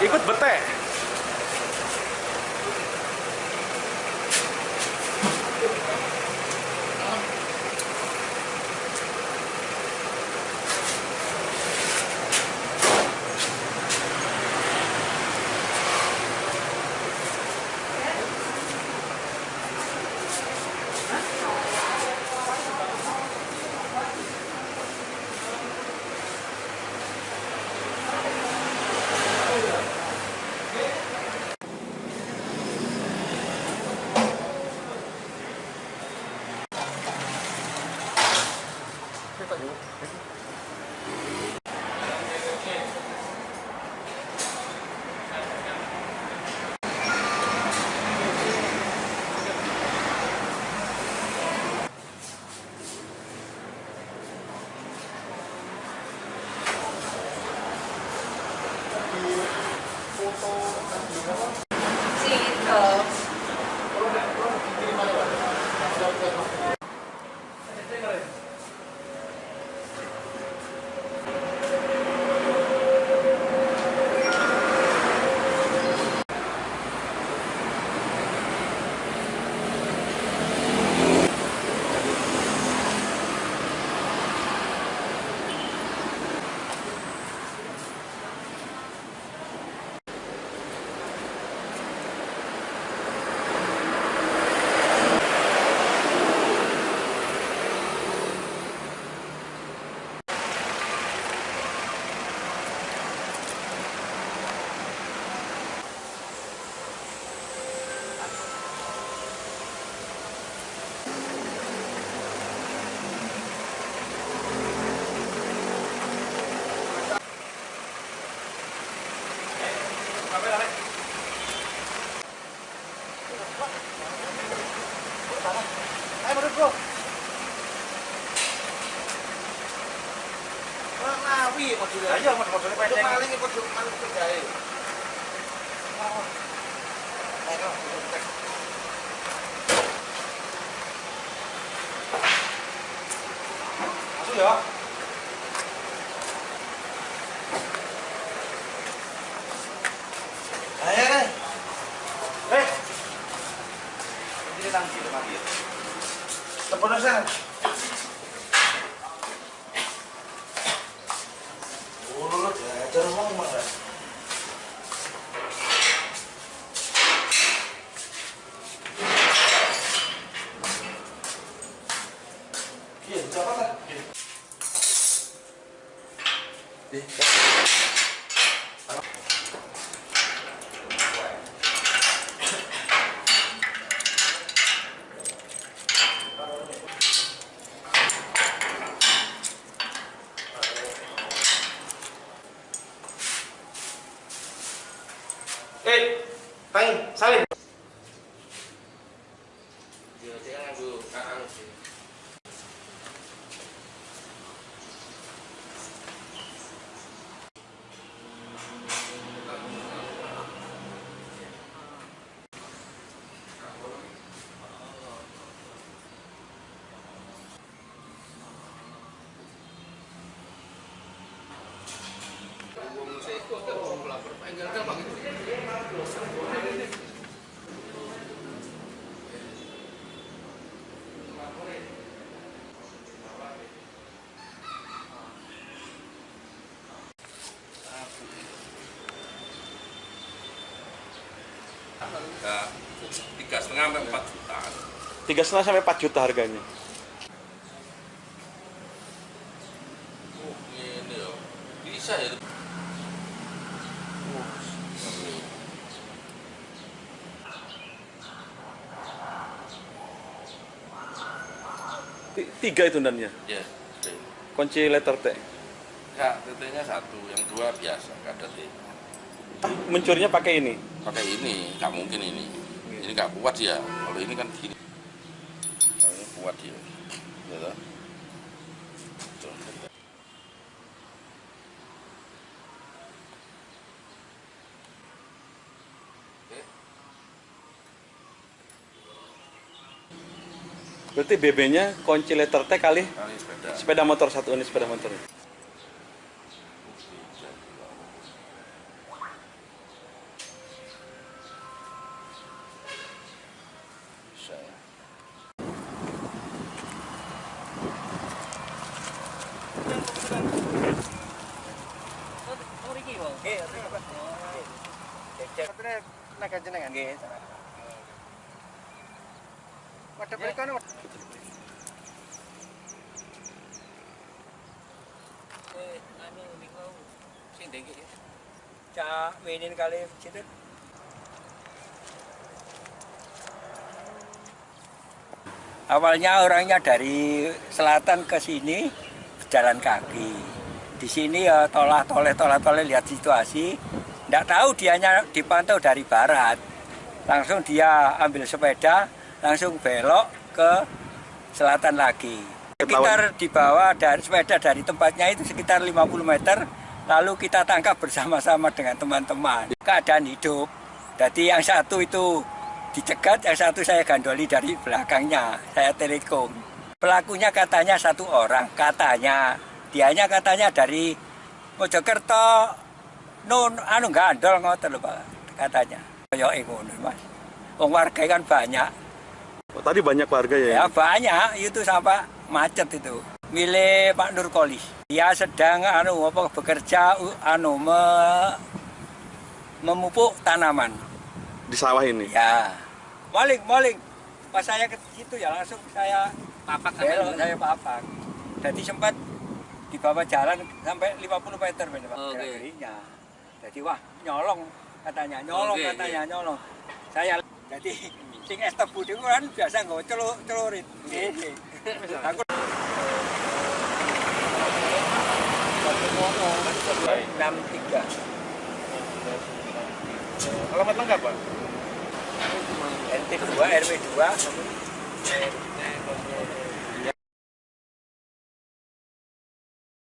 ikut bete Ngawi modulnya. Ayo Untuk pendek. maling itu maling kerjain. Masuk ya. Ayo. Eh. Ini tangki depan dia. Telepon saya. Oh, lu diajar ngomong mas. Iya, siapa kan? Eh, Tang, salin. Dia dia nganggo kakang sih. Ya, tiga setengah sampai empat juta. Tiga setengah sampai 4 juta harganya. Oh, ini ya. Bisa ya. Ti- Tiga itu dannya. Ya. Kunci letter T. Ya, TT-nya satu, yang dua biasa, ada T. Ah, mencurinya pakai ini. Pakai ini, nggak mungkin ini. Ini nggak kuat dia. Kalau ini kan gini. Kalau ini kuat dia. Ya. Oke. Berarti BB-nya kunci letter T kali Kali sepeda. sepeda motor satu ini sepeda motor. Sebenarnya naga jenengan. Nggih. Wadah mereka nih. Eh, anu niku sing ndek Cak Winin kali situ. Awalnya orangnya dari selatan ke sini jalan kaki. Di sini ya tolah toleh tolah toleh lihat situasi. Tidak tahu dianya dipantau dari barat. Langsung dia ambil sepeda, langsung belok ke selatan lagi. Sekitar di bawah dari sepeda dari tempatnya itu sekitar 50 meter. Lalu kita tangkap bersama-sama dengan teman-teman. Keadaan hidup. Jadi yang satu itu dicegat, yang satu saya gandoli dari belakangnya. Saya telekom. Pelakunya katanya satu orang, katanya. Dianya katanya dari Mojokerto, nun, anu gandol ngoten lho Pak, katanya. Kayak ngono Mas. Wong warga kan banyak. Oh, tadi banyak warga ya? Ya banyak itu sampai macet itu. Milik Pak Nurkolis. Dia sedang anu apa bekerja anu me, memupuk tanaman. Di sawah ini? Ya. Maling, maling. Pas saya ke situ ya langsung saya papak belok, saya papak. Jadi sempat di bawah jalan sampai 50 meter Pak Oke. gerak-geriknya. Jadi wah nyolong katanya, nyolong Oke, katanya, nyolong. Saya jadi sing es tebu itu kan biasa nggak celur celurit. Aku enam tiga. Alamat lengkap, Pak? NT 2 RW 2